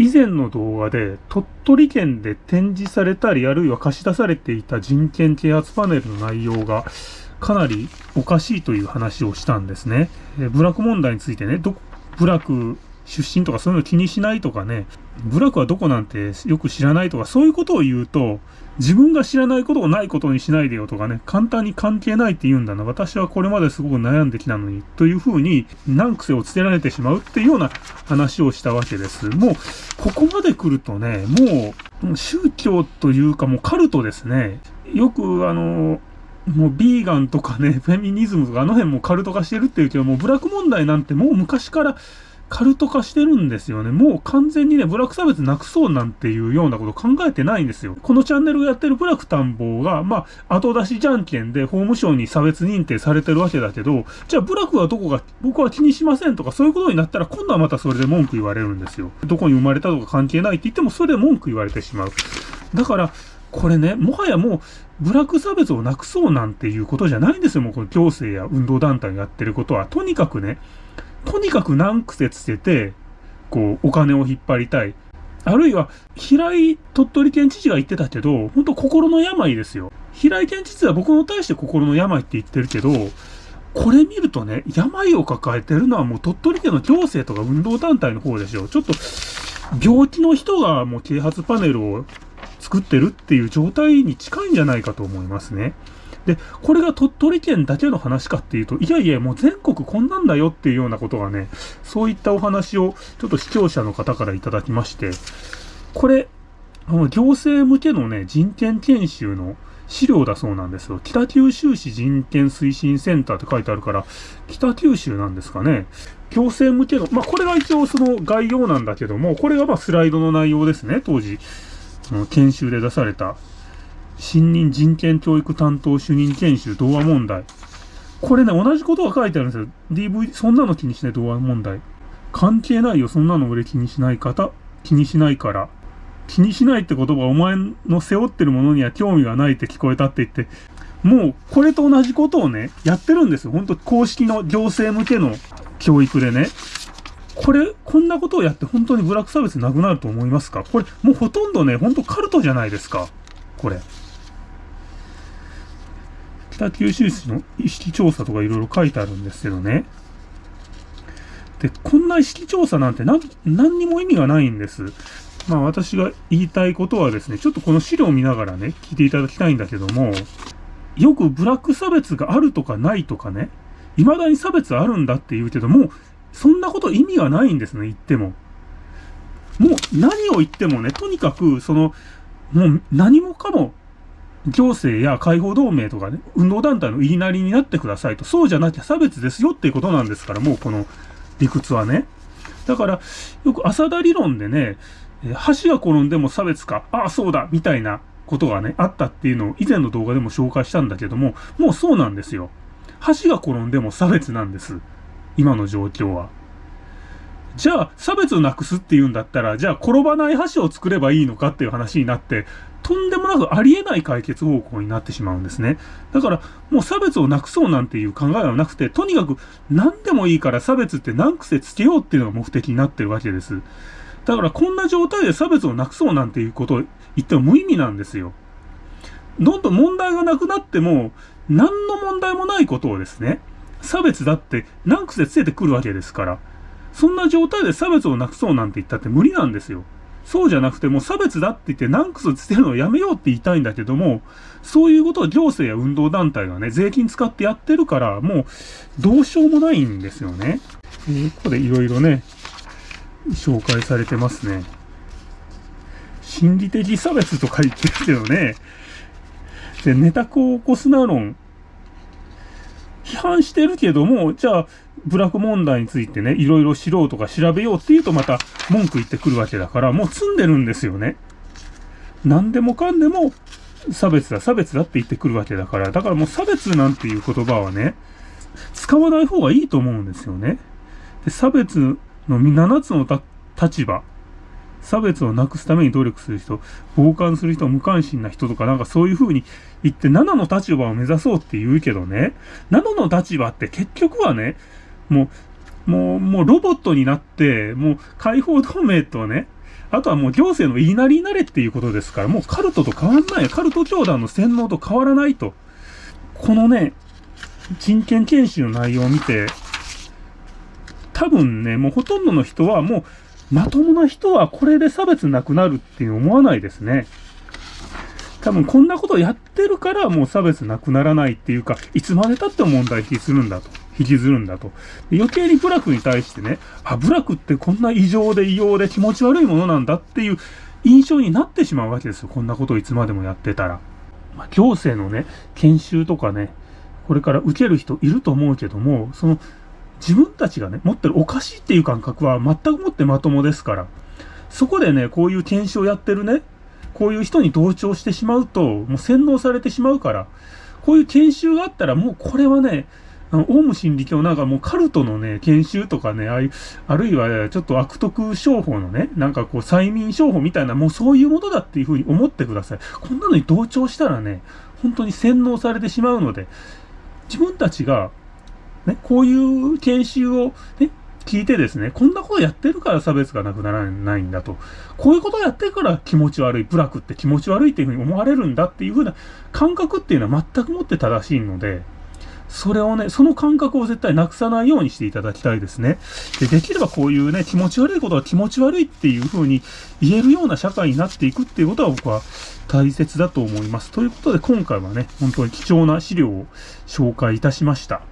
以前の動画で鳥取県で展示されたりあるいは貸し出されていた人権啓発パネルの内容がかなりおかしいという話をしたんですね。部落問題についてね、ど、部落出身とかそういうの気にしないとかね、部落はどこなんてよく知らないとか、そういうことを言うと、自分が知らないことをないことにしないでよとかね、簡単に関係ないって言うんだな。私はこれまですごく悩んできたのに、というふうに難癖をつけられてしまうっていうような話をしたわけです。もう、ここまで来るとね、もう、宗教というかもうカルトですね。よくあの、もうビーガンとかね、フェミニズムとかあの辺もカルト化してるっていうけど、もうブラック問題なんてもう昔からカルト化してるんですよね。もう完全にね、ブラック差別なくそうなんていうようなこと考えてないんですよ。このチャンネルがやってるブラック探訪が、まあ、後出しじゃんけんで法務省に差別認定されてるわけだけど、じゃあブラックはどこが、僕は気にしませんとかそういうことになったら今度はまたそれで文句言われるんですよ。どこに生まれたとか関係ないって言ってもそれで文句言われてしまう。だから、これね、もはやもう、ブラック差別をなくそうなんていうことじゃないんですよ。もうこの行政や運動団体がやってることは。とにかくね、とにかく難癖つけて、こう、お金を引っ張りたい。あるいは、平井鳥取県知事が言ってたけど、本当心の病ですよ。平井県知事は僕の対して心の病って言ってるけど、これ見るとね、病を抱えてるのはもう鳥取県の行政とか運動団体の方でしょ。ちょっと、病気の人がもう啓発パネルを作ってるっていう状態に近いんじゃないかと思いますね。で、これが鳥取県だけの話かっていうと、いやいや、もう全国こんなんだよっていうようなことがね、そういったお話をちょっと視聴者の方からいただきまして、これ、あの行政向けのね、人権研修の資料だそうなんですよ。北九州市人権推進センターって書いてあるから、北九州なんですかね。行政向けの、まあ、これが一応その概要なんだけども、これがまスライドの内容ですね、当時。研修で出された新任人権教育担当主任研修童話問題。これね、同じことが書いてあるんですよ。DV、そんなの気にしない童話問題。関係ないよ、そんなの俺気にしない方、気にしないから。気にしないって言葉お前の背負ってるものには興味がないって聞こえたって言って、もうこれと同じことをね、やってるんですよ。本当公式の行政向けの教育でね。これ、こんなことをやって本当にブラック差別なくなると思いますか？これ、もうほとんどね、ほんとカルトじゃないですか。これ。北九州市の意識調査とかいろいろ書いてあるんですけどね。で、こんな意識調査なんて何何にも意味がないんです。まあ私が言いたいことはですね、ちょっとこの資料を見ながらね、聞いていただきたいんだけども、よくブラック差別があるとかないとかね、未だに差別あるんだって言うけども、そんなこと意味がないんですね、言っても。もう何を言ってもね、とにかく、その、もう何もかも行政や解放同盟とかね、運動団体の言いなりになってくださいと。そうじゃなきゃ差別ですよっていうことなんですから、もうこの理屈はね。だから、よく浅田理論でね、橋が転んでも差別か、ああ、そうだ、みたいなことがね、あったっていうのを以前の動画でも紹介したんだけども、もうそうなんですよ。橋が転んでも差別なんです。今の状況は。じゃあ、差別をなくすっていうんだったら、じゃあ転ばない橋を作ればいいのかっていう話になって、とんでもなくありえない解決方向になってしまうんですね。だから、もう差別をなくそうなんていう考えはなくて、とにかく何でもいいから差別って何癖つけようっていうのが目的になってるわけです。だからこんな状態で差別をなくそうなんていうことを言っても無意味なんですよ。どんどん問題がなくなっても、何の問題もないことをですね、差別だって何癖つけてくるわけですから、そんな状態で差別をなくそうなんて言ったって無理なんですよ。そうじゃなくてもう差別だって言って何クスつけるのをやめようって言いたいんだけども、そういうことを行政や運動団体がね、税金使ってやってるから、もうどうしようもないんですよね。えー、ここでいろいろね、紹介されてますね。心理的差別とか言ってるけどね、で、ネタコを起こすな論、批判してるけども、じゃあ、部落問題についてね、いろいろ知ろうとか調べようって言うとまた文句言ってくるわけだから、もう積んでるんですよね。何でもかんでも差別だ、差別だって言ってくるわけだから、だからもう差別なんていう言葉はね、使わない方がいいと思うんですよね。で差別の7つの立場、差別をなくすために努力する人、傍観する人、無関心な人とかなんかそういう風に言って7の立場を目指そうって言うけどね、7の立場って結局はね、もう、もう、もうロボットになって、もう解放同盟とね、あとはもう行政の言いなりになれっていうことですから、もうカルトと変わんない。カルト教団の洗脳と変わらないと。このね、人権研修の内容を見て、多分ね、もうほとんどの人はもう、まともな人はこれで差別なくなるって思わないですね。多分こんなことやってるからもう差別なくならないっていうか、いつまで経っても問題引きするんだと。引きずるんだと。余計に部落に対してね、あ、部落ってこんな異常で異様で気持ち悪いものなんだっていう印象になってしまうわけですよ。こんなことをいつまでもやってたら。まあ、行政のね、研修とかね、これから受ける人いると思うけども、その自分たちがね、持ってるおかしいっていう感覚は全くもってまともですから、そこでね、こういう研修をやってるね、こういう人に同調してしまうと、もう洗脳されてしまうから、こういう研修があったら、もうこれはね、あの、オウム真理教なんかもうカルトのね、研修とかね、あいあるいはちょっと悪徳商法のね、なんかこう催眠商法みたいな、もうそういうものだっていうふうに思ってください。こんなのに同調したらね、本当に洗脳されてしまうので、自分たちが、ね、こういう研修をね、聞いてですね、こんなことやってるから差別がなくならないんだと。こういうことやってるから気持ち悪い、部落って気持ち悪いっていうふうに思われるんだっていうふうな感覚っていうのは全くもって正しいので、それをね、その感覚を絶対なくさないようにしていただきたいですね。で、できればこういうね、気持ち悪いことは気持ち悪いっていう風に言えるような社会になっていくっていうことは僕は大切だと思います。ということで今回はね、本当に貴重な資料を紹介いたしました。